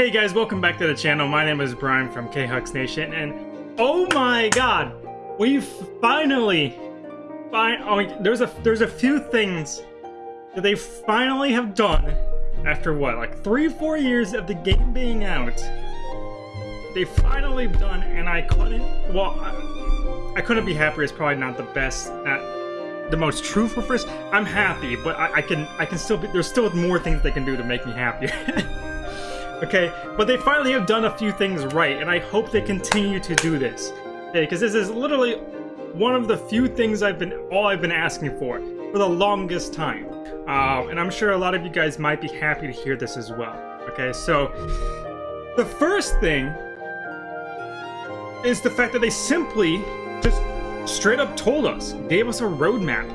Hey guys, welcome back to the channel. My name is Brian from K-Hux Nation, and oh my god, we finally, fi oh, there's a there's a few things that they finally have done after what, like three, four years of the game being out. They finally done, and I couldn't. Well, I, I couldn't be happier. It's probably not the best, not the most truthful first. I'm happy, but I, I can I can still be. There's still more things they can do to make me happier. okay, but they finally have done a few things right, and I hope they continue to do this. Okay, because this is literally one of the few things I've been all I've been asking for for the longest time. Um, and I'm sure a lot of you guys might be happy to hear this as well. Okay, so the first thing is the fact that they simply just straight up told us, gave us a roadmap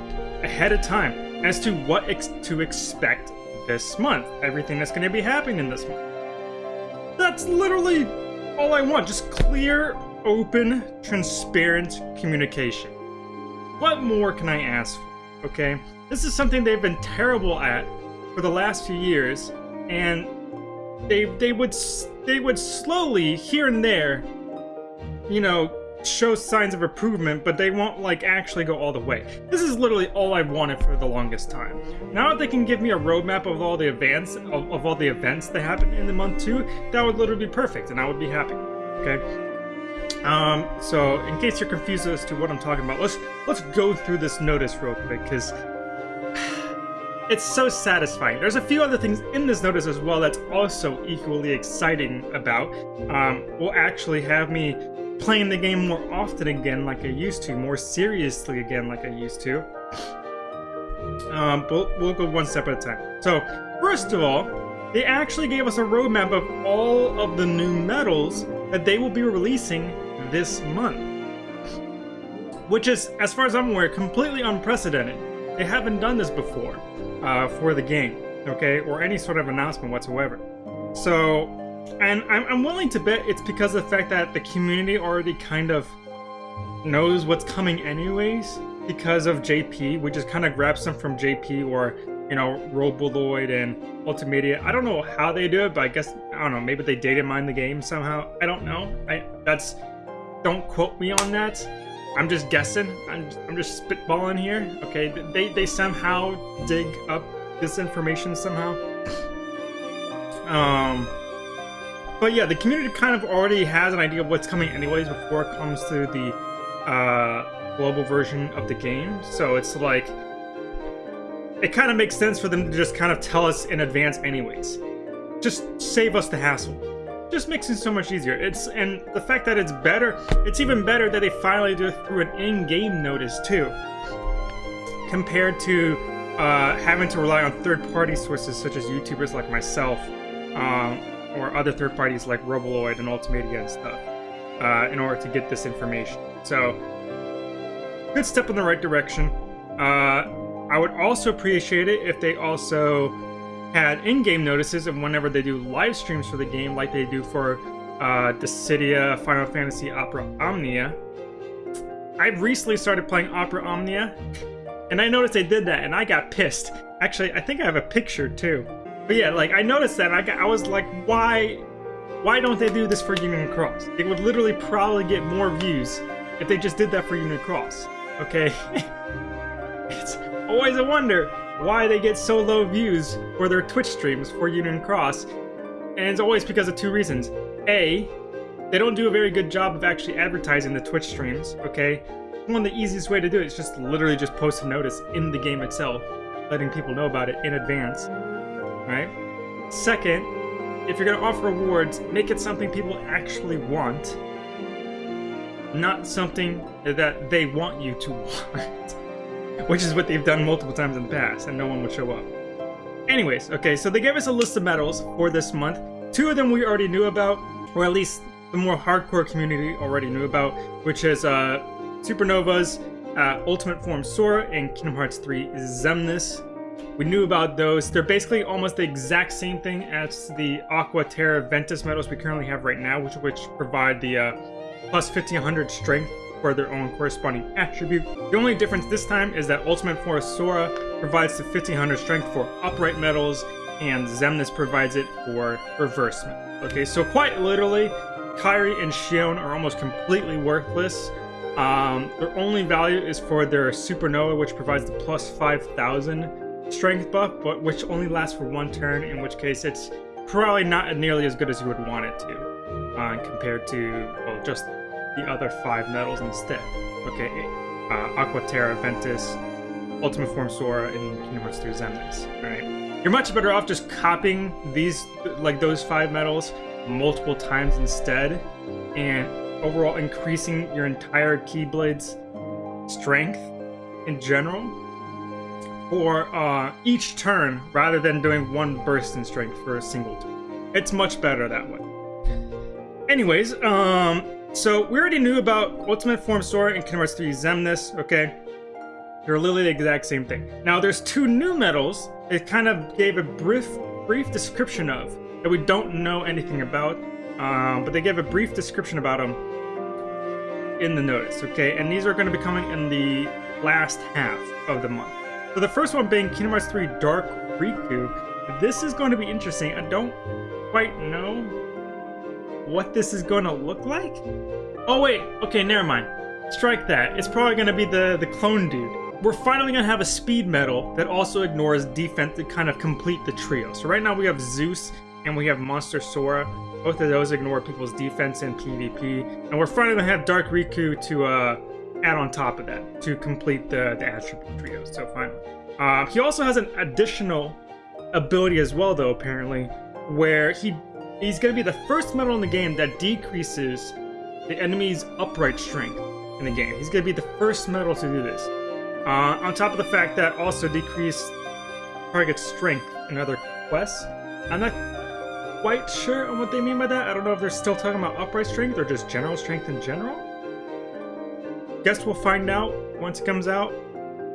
ahead of time as to what ex to expect this month, everything that's going to be happening in this month. That's literally all I want, just clear, open, transparent communication. What more can I ask for, okay? This is something they've been terrible at for the last few years, and they they would they would slowly here and there, you know, show signs of improvement, but they won't like actually go all the way. This is literally all I've wanted for the longest time. Now that they can give me a roadmap of all the events of, of all the events that happen in the month two, that would literally be perfect, and I would be happy. Okay. Um, so in case you're confused as to what I'm talking about, let's let's go through this notice real quick because it's so satisfying. There's a few other things in this notice as well that's also equally exciting about. Um, will actually have me playing the game more often again like I used to, more seriously again like I used to. Um, but we'll go one step at a time. So, first of all, they actually gave us a roadmap of all of the new medals that they will be releasing this month. Which is, as far as I'm aware, completely unprecedented. They haven't done this before uh, for the game, okay? Or any sort of announcement whatsoever. So, and I'm, I'm willing to bet it's because of the fact that the community already kind of knows what's coming anyways because of JP. We just kind of grab some from JP or, you know, Roboloid and Ultimedia. I don't know how they do it, but I guess, I don't know, maybe they data mine the game somehow. I don't know. I That's, don't quote me on that. I'm just guessing. I'm, I'm just spitballing here. Okay, they, they somehow dig up this information somehow. Um, but yeah, the community kind of already has an idea of what's coming anyways before it comes to the uh, global version of the game. So it's like, it kind of makes sense for them to just kind of tell us in advance anyways. Just save us the hassle. Just makes it so much easier. It's And the fact that it's better, it's even better that they finally do it through an in-game notice too. Compared to uh, having to rely on third-party sources such as YouTubers like myself. Um, or other third parties like Roboloid and Ultimedia and stuff uh, in order to get this information. So, good step in the right direction. Uh, I would also appreciate it if they also had in-game notices and whenever they do live streams for the game, like they do for uh, Dissidia Final Fantasy Opera Omnia. I've recently started playing Opera Omnia, and I noticed they did that, and I got pissed. Actually, I think I have a picture too. But yeah, like I noticed that I, got, I was like, why, why don't they do this for Union Cross? They would literally probably get more views if they just did that for Union Cross. Okay, it's always a wonder why they get so low views for their Twitch streams for Union Cross, and it's always because of two reasons. A, they don't do a very good job of actually advertising the Twitch streams. Okay, one of the easiest way to do it is just literally just post a notice in the game itself, letting people know about it in advance right? Second, if you're going to offer rewards, make it something people actually want, not something that they want you to want. Which is what they've done multiple times in the past, and no one would show up. Anyways, okay, so they gave us a list of medals for this month. Two of them we already knew about, or at least the more hardcore community already knew about, which is uh, Supernova's uh, Ultimate Form Sora and Kingdom Hearts 3 Xemnas. We knew about those. They're basically almost the exact same thing as the Aqua Terra Ventus medals we currently have right now, which which provide the uh, plus 1500 strength for their own corresponding attribute. The only difference this time is that Ultimate Form Sora provides the 1500 strength for upright medals, and Xemnas provides it for reverse medals. Okay, so quite literally, Kairi and Xion are almost completely worthless. Um, their only value is for their Supernova, which provides the plus 5,000 strength buff, but which only lasts for one turn, in which case it's probably not nearly as good as you would want it to, uh, compared to, well, just the other five medals instead. Okay, uh, Aqua Terra, Ventus, Ultimate Form Sora, and Kingdom Hearts 3 Xemnas. Alright. You're much better off just copying these, like those five medals, multiple times instead, and overall increasing your entire Keyblade's strength in general for uh, each turn rather than doing one burst in strength for a single turn. It's much better that way. Anyways, um, so we already knew about Ultimate Form Sora and Kingdom Hearts 3 Xemnas, okay? They're literally the exact same thing. Now there's two new medals it kind of gave a brief brief description of that we don't know anything about, um, but they gave a brief description about them in the notice, okay? And these are going to be coming in the last half of the month. So the first one being Kingdom Hearts 3 Dark Riku. This is going to be interesting. I don't quite know what this is going to look like. Oh wait, okay, never mind. Strike that. It's probably going to be the, the clone dude. We're finally going to have a speed medal that also ignores defense to kind of complete the trio. So right now we have Zeus and we have Monster Sora. Both of those ignore people's defense and PvP. And we're finally going to have Dark Riku to uh, add on top of that to complete the, the attribute trio. So finally. Uh, he also has an additional ability as well, though, apparently, where he he's going to be the first medal in the game that decreases the enemy's upright strength in the game. He's going to be the first medal to do this. Uh, on top of the fact that also decrease target strength in other quests. I'm not quite sure on what they mean by that. I don't know if they're still talking about upright strength or just general strength in general. Guess we'll find out once it comes out.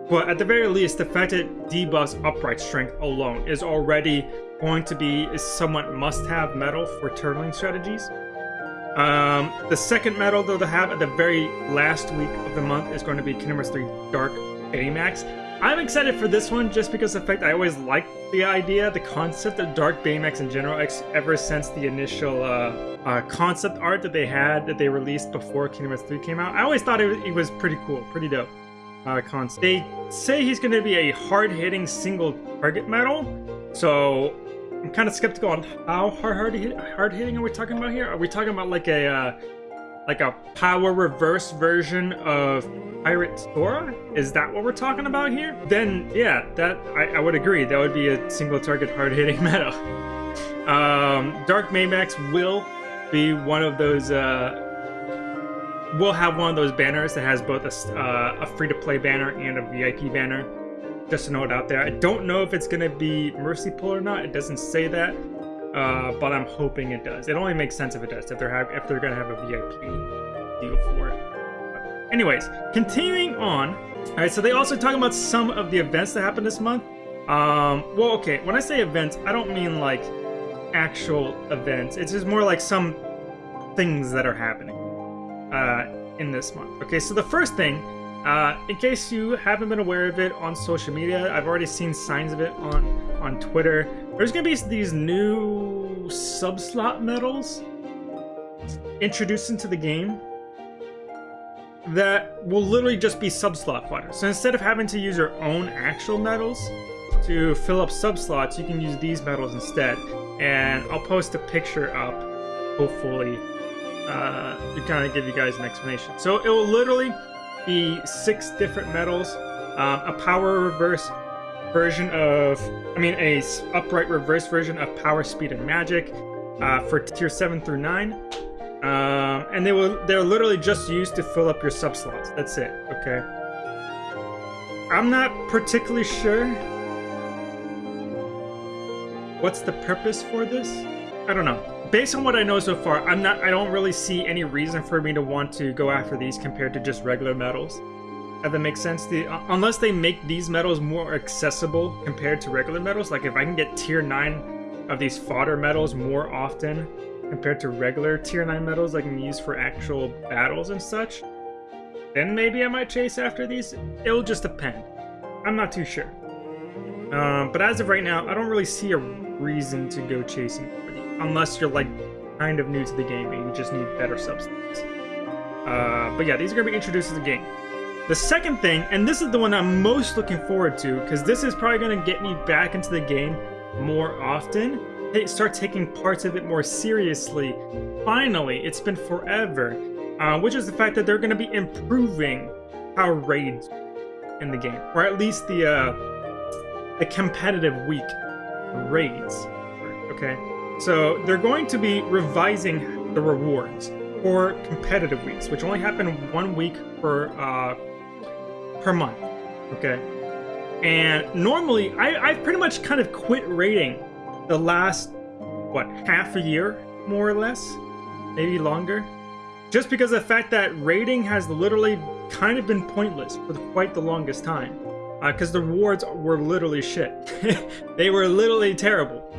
But at the very least, the fact that debuffs upright strength alone is already going to be a somewhat must-have medal for turtling strategies. Um, the second medal, though, to have at the very last week of the month is going to be Kingdom Hearts 3 Dark Baymax. I'm excited for this one just because the fact I always liked the idea, the concept of Dark Baymax in general, ever since the initial uh, uh, concept art that they had that they released before Kingdom Hearts 3 came out. I always thought it, it was pretty cool, pretty dope uh, concept. They say he's going to be a hard-hitting single target medal, so I'm kind of skeptical on how hard hard, hard hitting are we talking about here? Are we talking about like a uh, like a power reverse version of Pirate Sora? Is that what we're talking about here? Then yeah, that I, I would agree. That would be a single target hard hitting meta. Um, Dark Baymax will be one of those. Uh, will have one of those banners that has both a, uh, a free to play banner and a VIP banner just to note out there. I don't know if it's going to be Mercy Pull or not. It doesn't say that, uh, but I'm hoping it does. It only makes sense if it does, if they're, have, if they're to have a VIP deal for it. But anyways, continuing on. All right, so they also talk about some of the events that happened this month. Um, well, okay, when I say events, I don't mean like actual events. It's just more like some things that are happening uh, in this month. Okay, so the first thing uh, in case you haven't been aware of it on social media, I've already seen signs of it on, on Twitter. There's going to be these new sub-slot medals introduced into the game that will literally just be sub-slot fighters. So instead of having to use your own actual medals to fill up sub-slots, you can use these medals instead. And I'll post a picture up, hopefully, uh, to kind of give you guys an explanation. So it will literally be six different medals, um, a power reverse version of, I mean, a upright reverse version of power, speed, and magic uh, for tier seven through nine. Um, and they will they're literally just used to fill up your sub slots. That's it. Okay. I'm not particularly sure what's the purpose for this. I don't know based on what I know so far, I'm not. I don't really see any reason for me to want to go after these compared to just regular medals. If that makes sense, the, uh, unless they make these medals more accessible compared to regular medals, like if I can get tier 9 of these fodder medals more often compared to regular tier 9 medals I can use for actual battles and such, then maybe I might chase after these. It'll just depend. I'm not too sure. Um, but as of right now, I don't really see a reason to go chasing unless you're like kind of new to the game and you just need better substance. Uh, but yeah, these are going to be introduced to the game. The second thing, and this is the one I'm most looking forward to, because this is probably going to get me back into the game more often, start taking parts of it more seriously. Finally, it's been forever, uh, which is the fact that they're going to be improving how raids in the game, or at least the uh, the competitive week raids. Okay, so they're going to be revising the rewards for competitive weeks, which only happen one week per uh, per month. Okay, and normally I I've pretty much kind of quit rating the last what half a year more or less, maybe longer, just because of the fact that rating has literally kind of been pointless for quite the longest time. Because uh, the rewards were literally shit. they were literally terrible.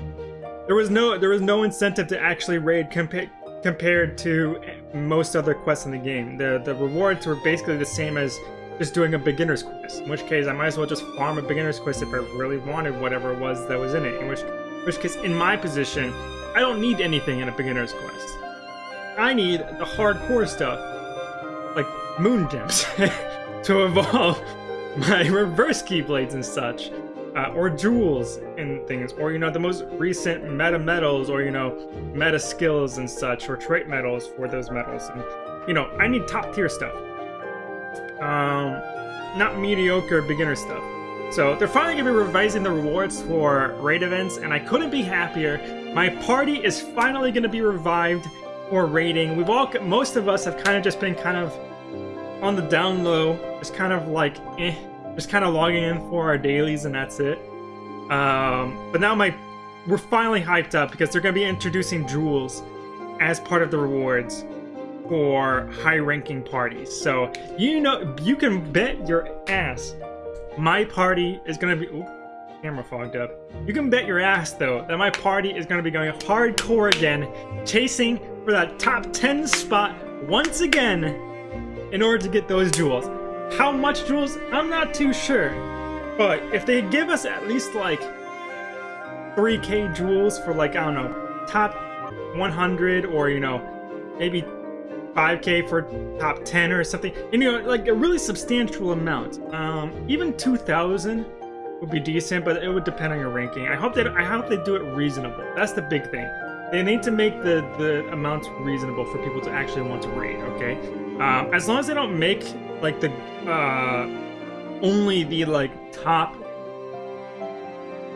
There was no there was no incentive to actually raid compa compared to most other quests in the game. The the rewards were basically the same as just doing a beginner's quest. In which case, I might as well just farm a beginner's quest if I really wanted whatever it was that was in it. In which, in which case, in my position, I don't need anything in a beginner's quest. I need the hardcore stuff, like moon gems, to evolve my reverse keyblades and such, uh, or jewels and things, or you know the most recent meta medals, or you know meta skills and such, or trait medals for those medals. And you know I need top tier stuff, um, not mediocre beginner stuff. So they're finally gonna be revising the rewards for raid events, and I couldn't be happier. My party is finally gonna be revived for raiding. We've all, most of us have kind of just been kind of on the down low, just kind of like, eh, just kind of logging in for our dailies and that's it. Um, but now my, we're finally hyped up because they're going to be introducing jewels as part of the rewards for high-ranking parties. So you know, you can bet your ass my party is going to be. Ooh, camera fogged up. You can bet your ass though that my party is going to be going hardcore again, chasing for that top 10 spot once again in order to get those jewels. How much jewels? I'm not too sure. But if they give us at least like 3k jewels for like, I don't know, top 100 or, you know, maybe 5k for top 10 or something. And, you know, like a really substantial amount. Um, even 2,000 would be decent, but it would depend on your ranking. I hope that I hope they do it reasonable. That's the big thing. They need to make the, the amounts reasonable for people to actually want to raid, okay? Um, as long as they don't make like the uh, only the like top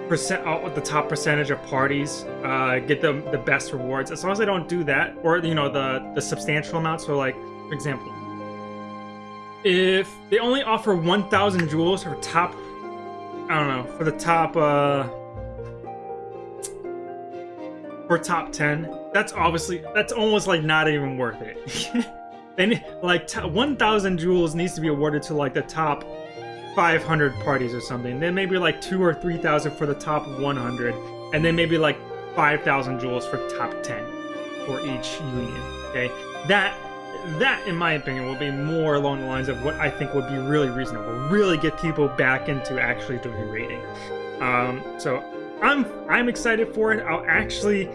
percent uh, the top percentage of parties uh, get the the best rewards. As long as they don't do that, or you know the the substantial amounts. So like for example, if they only offer 1,000 jewels for top, I don't know, for the top uh for top 10, that's obviously that's almost like not even worth it. Then, like, 1,000 jewels needs to be awarded to, like, the top 500 parties or something. Then maybe, like, 2 or 3,000 for the top 100. And then maybe, like, 5,000 jewels for top 10 for each union, okay? That, that, in my opinion, will be more along the lines of what I think would be really reasonable. Really get people back into actually doing raiding. Um, so, I'm, I'm excited for it. I'll actually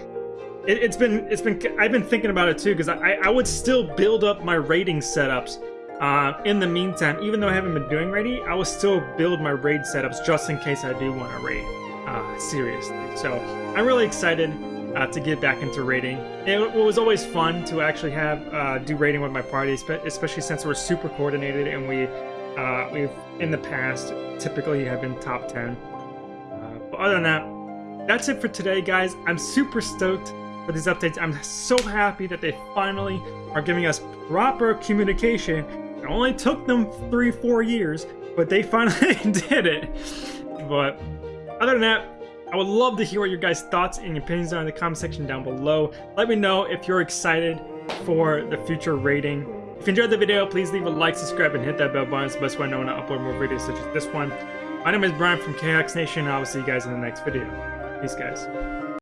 it, has been it's been I've been thinking about it too because I I would still build up my raiding setups. Uh, in the meantime, even though I haven't been doing raiding, I will still build my raid setups just in case I do want to raid. Uh, seriously. So I'm really excited uh, to get back into raiding. It, it, was always fun to actually have uh, do raiding with my party, especially since we're super coordinated and we uh, we've in the past typically have been top 10. Uh, but other than that, that's it for today, guys. I'm super stoked for these updates. I'm so happy that they finally are giving us proper communication. It only took them three, four years, but they finally did it. But other than that, I would love to hear what your guys' thoughts and opinions are in the comment section down below. Let me know if you're excited for the future rating. If you enjoyed the video, please leave a like, subscribe, and hit that bell button. It's the best way I know when I upload more videos such as this one. My name is Brian from KX Nation, and I will see you guys in the next video. Peace, guys.